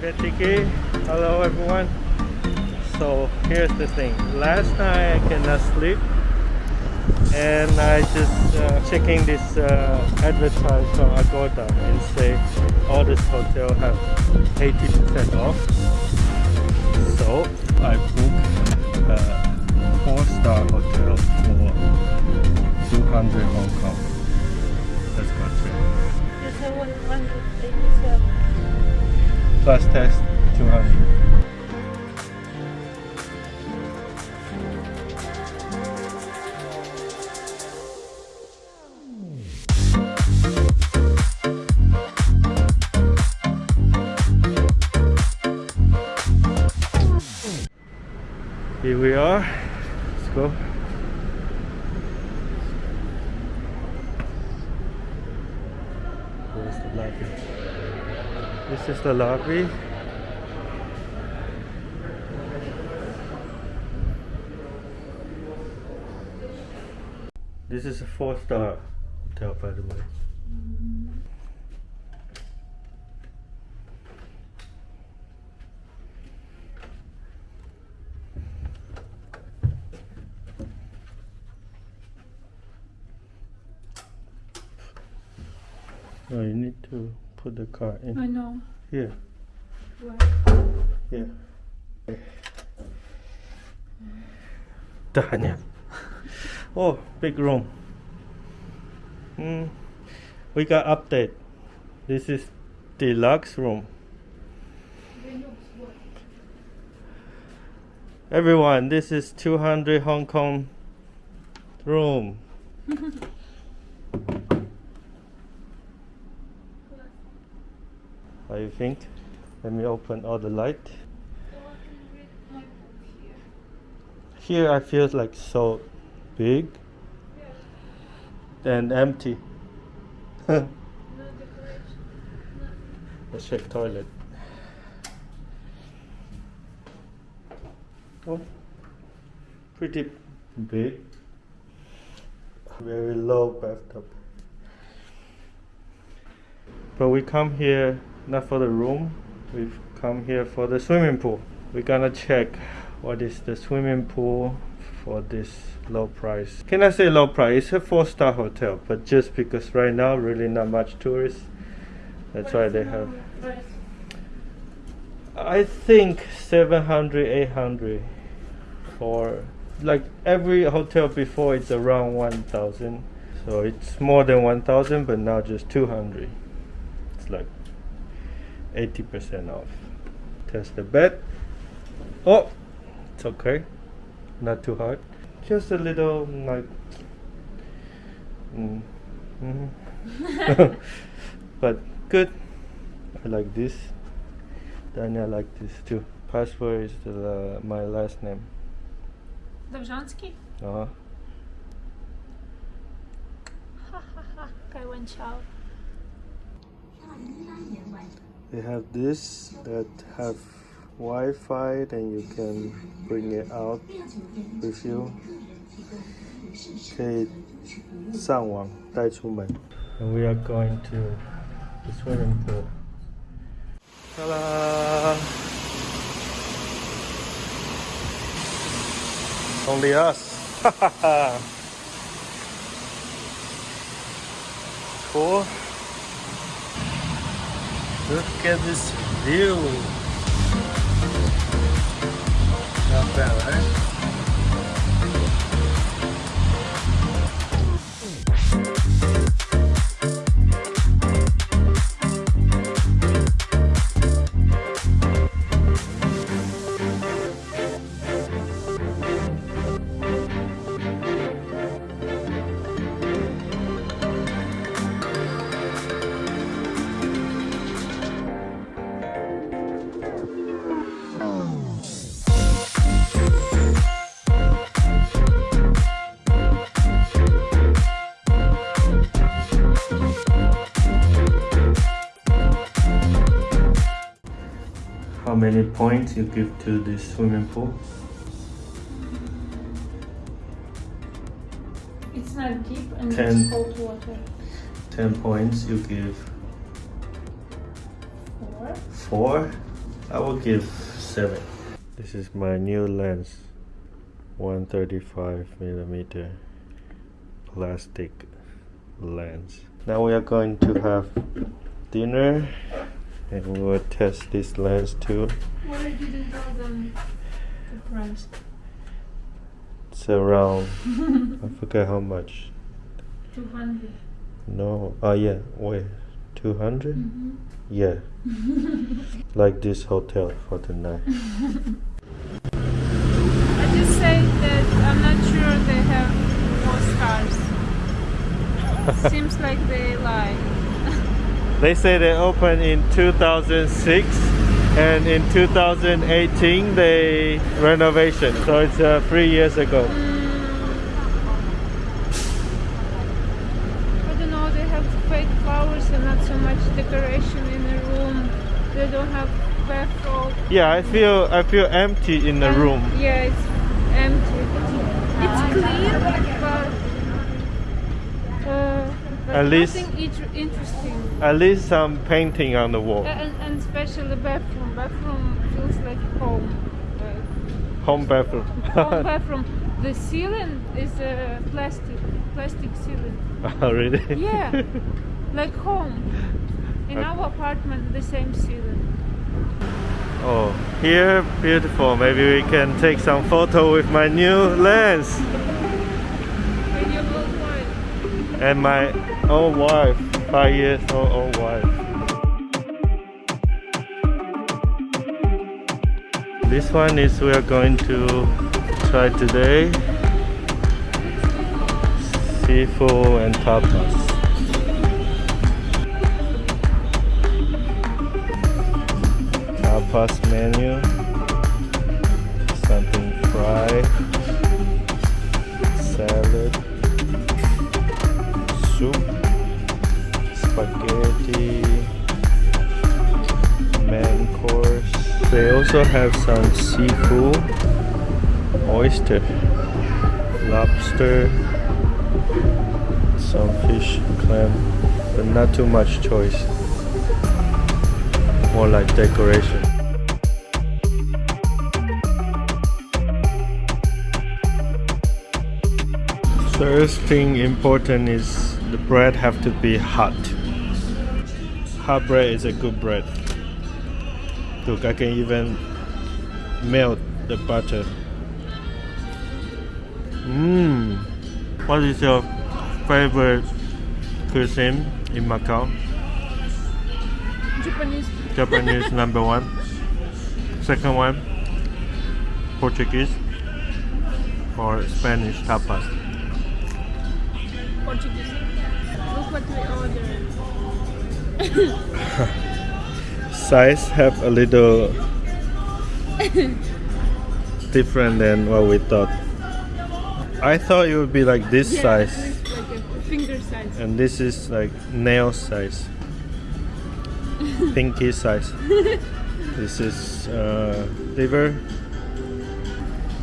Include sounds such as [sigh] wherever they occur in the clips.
Tiki. Hello everyone. So here's the thing. Last night I cannot sleep and I just uh, checking this uh, on Agoda and say all this hotel have 80% off. So I booked a four star hotel for 200 Hong Kong. Let's go check. You said 187. Plus tax 200. Here we are. Let's go. Where's the lobby? This is the lobby. This is a four star hotel, by the way. No, you need to put the car in I know. Here. Where? Yeah. Tanya. Oh, big room. Hmm. We got update. This is deluxe room. Everyone, this is 200 Hong Kong room. [laughs] You think? Let me open all the light. Here I feel like so big and empty. Let's check toilet. Oh, pretty big. Very low bathtub. But we come here not for the room. We've come here for the swimming pool. We're gonna check what is the swimming pool for this low price. Can I say low price? It's a four star hotel, but just because right now really not much tourists. That's why they have. I think 700, 800 or like every hotel before it's around 1000 so it's more than 1000 but now just 200 it's like 80% off. Test the bed. Oh, it's okay. Not too hard. Just a little like. Mm, mm. [laughs] but good. I like this. Then I like this too. Password is the, uh, my last name. Dobrzansky? Uh uh-huh. -huh They have this that have Wi-Fi, then you can bring it out with you. 可以上网带出门。And we are going to the swimming pool. Ta-da! Only us. [laughs] cool. Look at this view. Not bad, right? Many points you give to this swimming pool? It's not deep and Ten. it's cold water. 10 points you give Four. 4 I will give seven. This is my new lens, 135 millimeter plastic lens. Now we are going to have dinner and we will test this lens too. Why didn't tell them the price? It's around, [laughs] I forget how much. 200. No, oh yeah, wait, 200? Mm-hmm. Yeah, [laughs] like this hotel for the night. I just say that I'm not sure they have more stars. [laughs] Seems like they lie. They say they opened in 2006 and in 2018 they renovation. So it's uh, three years ago. I don't know, they have fake flowers and not so much decoration in the room. They don't have bathrobe. Yeah, I feel I feel empty in the room. Yeah, it's empty. It's clean, but, uh, but At least- interesting. At least some painting on the wall. Uh, and, and especially bathroom. Bathroom feels like home. Like Home bathroom. home [laughs] bathroom. The ceiling is a plastic, plastic ceiling. [laughs] oh really? Yeah, [laughs] like home. In Okay. our apartment, the same ceiling. Oh, here beautiful. Maybe we can take some photo with my new lens. And my old wife, five years old old wife. This one is we are going to try today. Seafood and tapas. Tapas menu. Something fried. Soup. Spaghetti. Main course. They also have some seafood. Oyster. Lobster. Some fish, clam. But not too much choice. More like decoration. First thing important is bread have to be hot. Hot bread is a good bread. Look, I can even melt the butter. Mmm. What is your favorite cuisine in Macau? Japanese. Japanese [laughs] number one. Second one, Portuguese or Spanish tapas. Portuguese. What we ordered. [laughs] Size have a little [laughs] different than what we thought. I thought it would be like this Yeah, size, like finger size. and this is like nail size, [laughs] pinky size. this is uh, liver.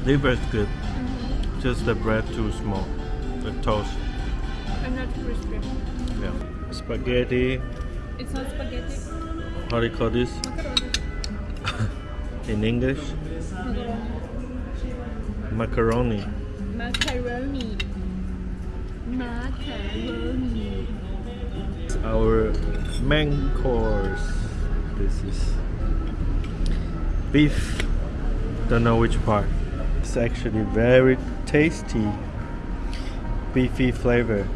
Liver is good, just the bread too small. The toast, I'm not crispy. Yeah. Spaghetti. It's not spaghetti. How do you call this in English? Macaroni. Macaroni. Macaroni. It's our main course. This is beef. Don't know which part. It's actually very tasty. Beefy flavor.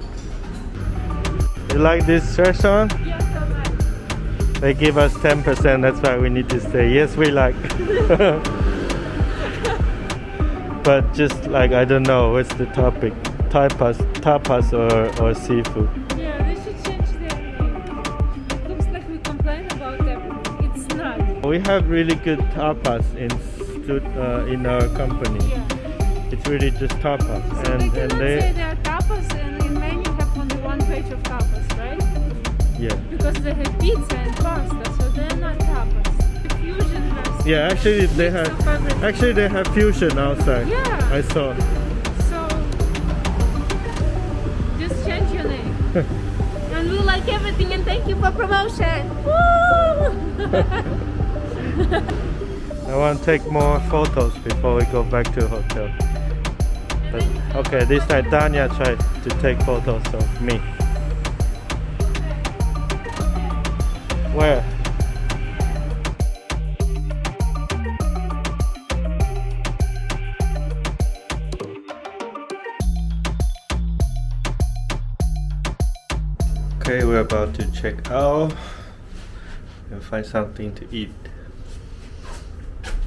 You like this restaurant? Yes, so much. They give us 10%, that's why we need to stay. Yes, we like. [laughs] but just like, I don't know, what's the topic? Tapas, tapas or, or seafood? Yeah, they should change their name. Looks like we complain about everything. It's not. We have really good tapas in uh, in our company. Yeah. It's really just tapas, So and they and they of tapas, right? yeah Because they have pizza and pasta, so they're not tapas. Fusion has yeah actually they have actually they have fusion outside. Yeah. I saw. So just change your name. [laughs] and we like everything and thank you for promotion. Woo! [laughs] I want to take more photos before we go back to hotel. But, okay, this time Danya tried to take photos of me. Where? Okay, we're about to check out and find something to eat.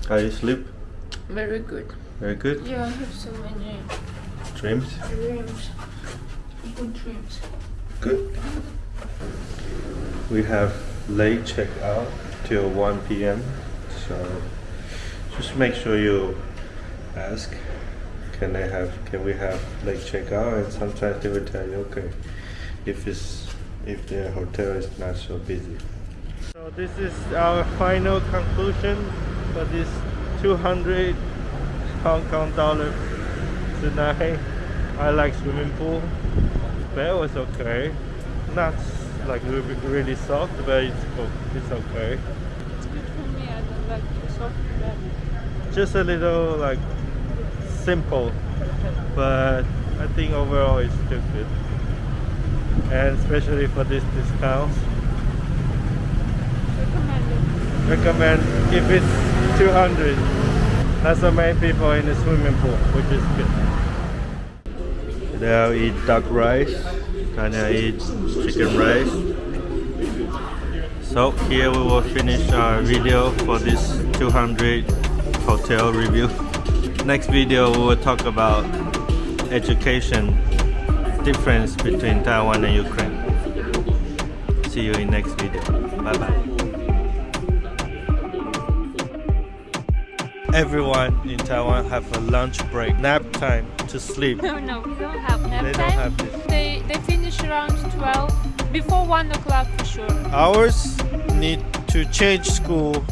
How you sleep? Very good. Very good. Yeah, I have so many Dreams? dreams. Good dreams. Good. We have late checkout till 1 p.m. So just make sure you ask can I have can we have late checkout and sometimes they will tell you okay if it's if the hotel is not so busy. So this is our final conclusion for this 200 Hong Kong dollar tonight. I like swimming pool. Bed was okay. Not like really, really soft, but it's, o- it's okay. It's good for me. I don't like too soft bed. Just a little like simple, but I think overall it's still good. And especially for this discounts, Recommended. recommend if it's 200. Not so many people in the swimming pool, which is good. Today I'll eat duck rice, Tanya eat chicken rice. So here we will finish our video for this 200 hotel review. [laughs] Next video we will talk about education difference between Taiwan and Ukraine. See you in next video. Bye bye. Everyone in Taiwan have a lunch break, nap time to sleep. [laughs] No, no, we don't have nap They time. don't have this. They finish around 12, before 1 o'clock for sure. Ours need to change school